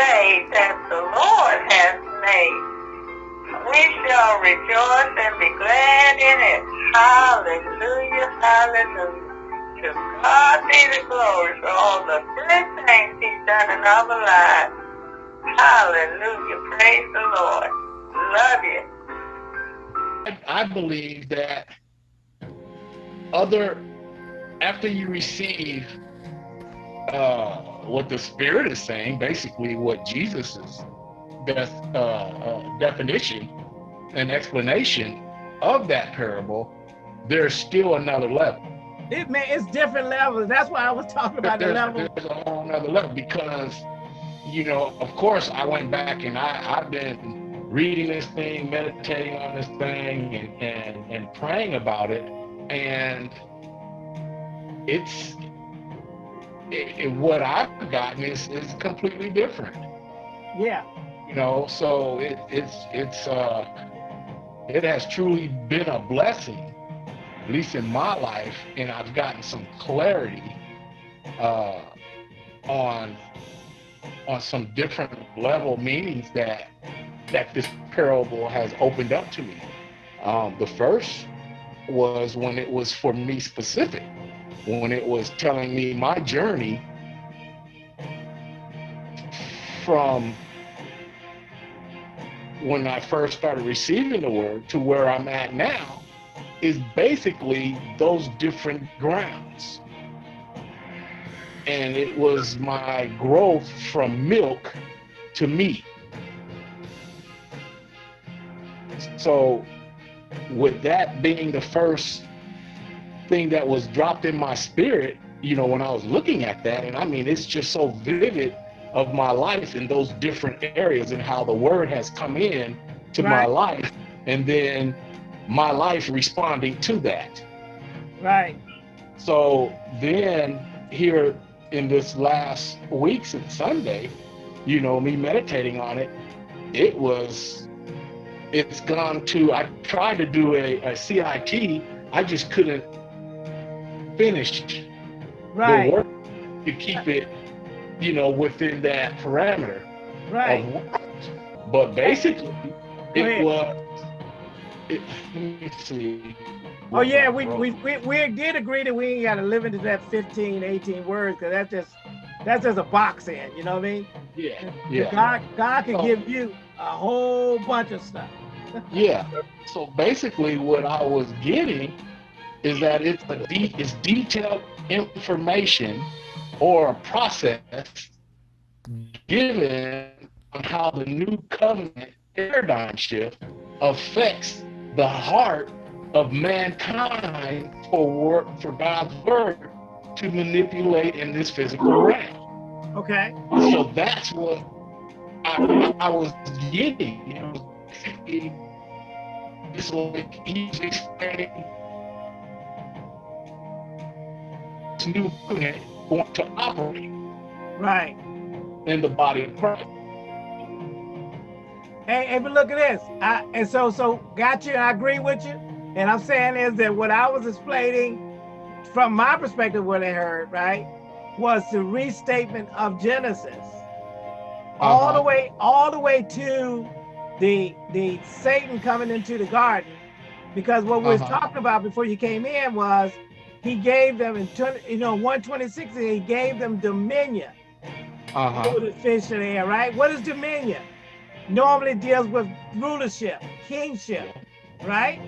day that the Lord has made. We shall rejoice and be glad in it. Hallelujah, hallelujah. To God be the glory for all the good things he's done in our lives. Hallelujah, praise the Lord. Love you. I believe that other after you receive uh, what the Spirit is saying, basically what Jesus's best uh, uh, definition and explanation of that parable, there's still another level. It man, it's different levels. That's why I was talking about there's, the level. There's a whole another level because, you know, of course, I went back and I, I've been reading this thing, meditating on this thing, and and, and praying about it, and it's it, what I've gotten is is completely different. Yeah. You know, so it, it's it's uh, it has truly been a blessing, at least in my life, and I've gotten some clarity uh, on on some different level meanings that that this parable has opened up to me. Um, the first was when it was for me specific when it was telling me my journey from when I first started receiving the word to where I'm at now is basically those different grounds. And it was my growth from milk to meat. So with that being the first thing that was dropped in my spirit, you know, when I was looking at that. And I mean, it's just so vivid of my life in those different areas and how the word has come in to right. my life and then my life responding to that. Right. So then here in this last week since Sunday, you know, me meditating on it, it was, it's gone to, I tried to do a, a CIT, I just couldn't finished right. the work to keep it, you know, within that parameter. Right. But basically, it was. It, let me see. Oh yeah, we, we we we did agree that we ain't got to live into that 15, 18 words because that's just that's just a box in. You know what I mean? Yeah. Yeah. God God can oh. give you a whole bunch of stuff. Yeah. So basically, what I was getting is that it's a de- it's detailed information or a process given on how the new covenant paradigm shift affects the heart of mankind for work for God's word to manipulate in this physical realm. Okay. So that's what I, I was getting. You know, it's like he's expanding explaining new covenant going to operate. Right. In the body of Christ. Hey, hey, but look at this. I, and so, so got you. I agree with you. And I'm saying is that what I was explaining from my perspective, what I heard, right, was the restatement of Genesis. Uh -huh. All the way, all the way to the the Satan coming into the garden. Because what we uh -huh. was uh-huh. talking about before you came in was he gave them in 20, you know 126 he gave them dominion uh-huh. over the fish the air right what is dominion normally deals with rulership kingship right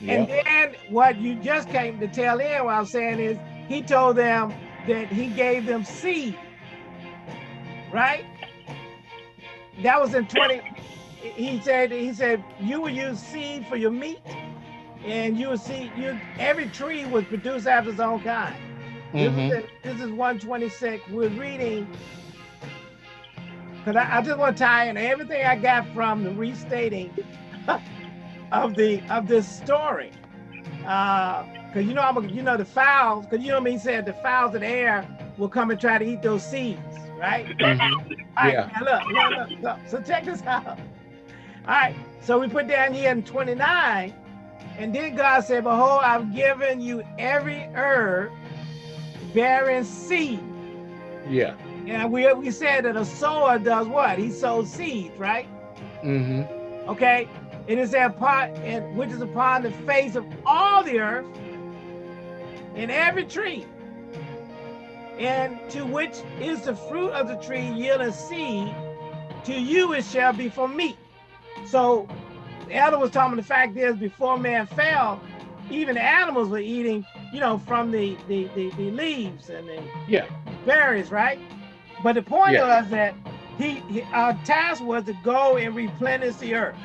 yep. and then what you just came to tell in what i'm saying is he told them that he gave them seed right that was in 20 he said he said you will use seed for your meat and you will see you every tree was produced after its own kind. Mm -hmm. this, is, this is 126. We're reading because I, I, just want to tie in everything I got from the restating of the of this story. Because uh, you know I'm a, you know the fowls because you know me said the fowls of the air will come and try to eat those seeds, right? Mm -hmm. All right, yeah. look, look, look, look. So check this out. All right, so we put down here in 29 and then God said, Behold, I've given you every herb bearing seed. Yeah. And we we said that a sower does what? He sows seeds, right? Mm-hmm. Okay. It is that part and which is upon the face of all the earth, in every tree, and to which is the fruit of the tree yielding seed, to you it shall be for meat. So elder was talking the fact is before man fell, even animals were eating, you know, from the the, the, the leaves and the Yeah. berries, right? But the point Yeah. was that he, he our task was to go and replenish the earth.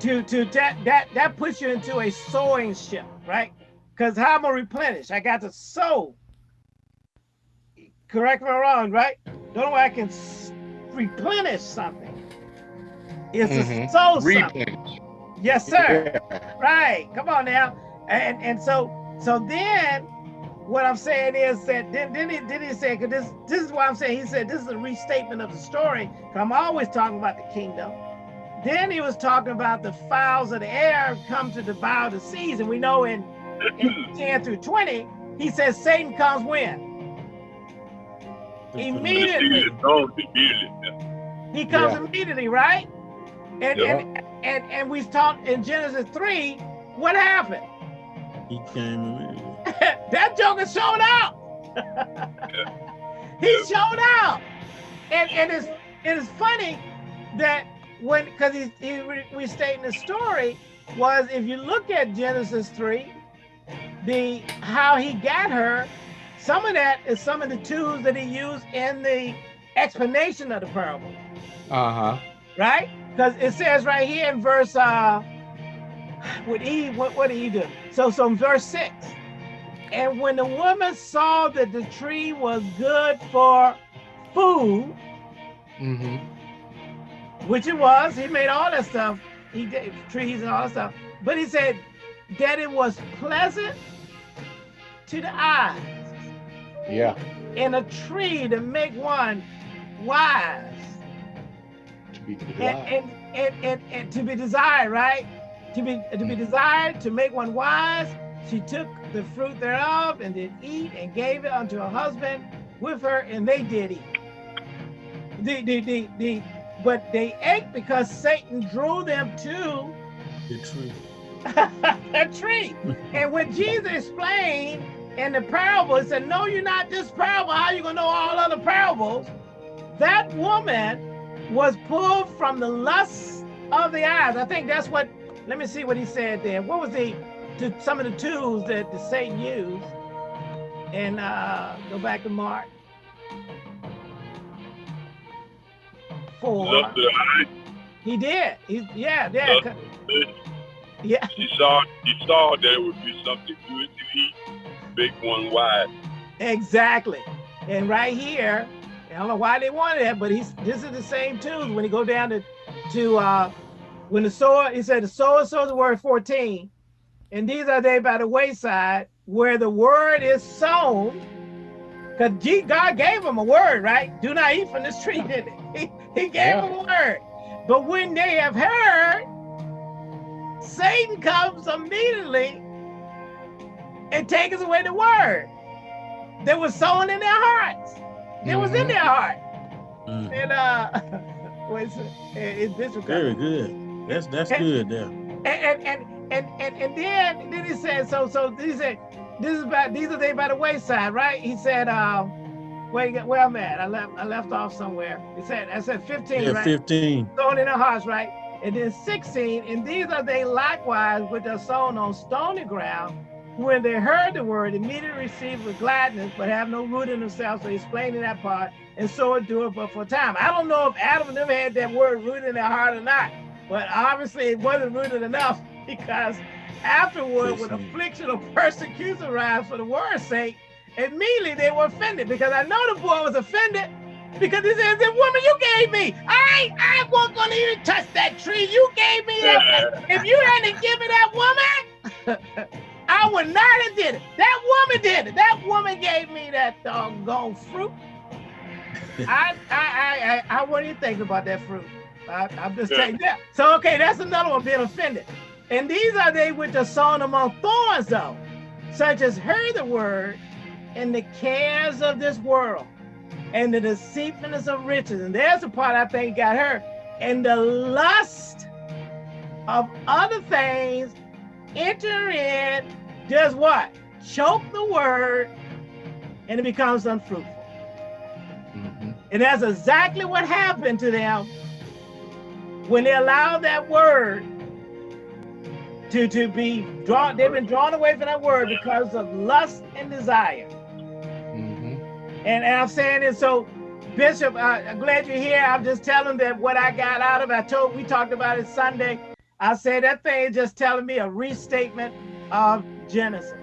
To to that that that puts you into a sowing ship, right? Because how am I replenish? I got to sow. Correct me wrong, right? Only way I can replenish something is to Mhm. sow something. Replenish. Yes, sir. Yeah. Right. Come on now. And and so so then what I'm saying is that then then he then he said because this this is why I'm saying he said this is a restatement of the story. 'cause I'm always talking about the kingdom. Then he was talking about the fowls of the air come to devour the seas. And we know in, in 10 through 20, he says Satan comes when? Immediately. Oh, immediately. He comes Yeah. immediately, right? And, Yeah. and and and we talked in Genesis 3, what happened? He came in. that joker showed out. he Yeah. showed out. And and it's it is funny that when because he, he re- restating the story was if you look at Genesis 3, the how he got her, some of that is some of the tools that he used in the explanation of the parable Uh-huh. Right? Because it says right here in verse uh what he what, what did he do? So so verse six. And when the woman saw that the tree was good for food, Mm-hmm. which it was, he made all that stuff, he did trees and all that stuff, but he said that it was pleasant to the eyes Yeah. and a tree to make one wise. To be and, desired. and, and, and, and to be desired, right? To be to be mm-hmm. desired, to make one wise. She took the fruit thereof and did eat and gave it unto her husband with her, and they did eat. The, the, the, the, but they ate because Satan drew them to The tree. a tree. And when Jesus explained in the parable, he said, No, you're not this parable. How you gonna know all other parables? That woman was pulled from the lust of the eyes. I think that's what, let me see what he said there. What was the, to some of the tools that the Satan used? And uh, go back to Mark. Four. Love the eye. He did. He, yeah, yeah. Yeah. She saw, she saw there would be something good to eat. Big one wide. Exactly. And right here, I don't know why they wanted that, but he's this is the same tools when he go down to to uh when the sower, he said the sower sows the word 14, and these are they by the wayside where the word is sown. Because God gave him a word, right? Do not eat from this tree, did he? He, he gave Yeah. him a word. But when they have heard, Satan comes immediately and takes away the word that was sown in their hearts. It was in their heart. Mm. And uh it? It's Bishop Very good. That's that's good there. and and and and and, and then then he said so so he said this is about these are they by the wayside right he said uh wait where i'm at i left i left off somewhere he said i said 15 Yeah, right 15. sown in the hearts right and then 16 and these are they likewise which are sown on stony ground when they heard the word immediately received with gladness but have no root in themselves so he's explaining that part and so it do it but for a time i don't know if adam and them had that word rooted in their heart or not but obviously it wasn't rooted enough because afterward, when affliction or persecution arise for the word's sake, immediately they were offended because I know the boy was offended because he says, the woman you gave me, I I wasn't gonna even touch that tree. You gave me that. If you hadn't given that woman, I would not have did it. That woman did it. That woman gave me that doggone fruit. I I I I, I wasn't even thinking about that fruit. I, I'm just Yeah. saying that. So okay, that's another one being offended. And these are they which are sown among thorns, though, such as heard the word, in the cares of this world and the deceitfulness of riches. And there's the part I think got her. And the lust of other things enter in, does what? Choke the word and it becomes unfruitful. Mhm. And that's exactly what happened to them when they allowed that word to, to be drawn, they've been drawn away from that word because of lust and desire. Mhm. And, and I'm saying it so, Bishop, uh, I'm glad you're here. I'm just telling that what I got out of it. I told we talked about it Sunday. I said that thing is just telling me a restatement of Genesis.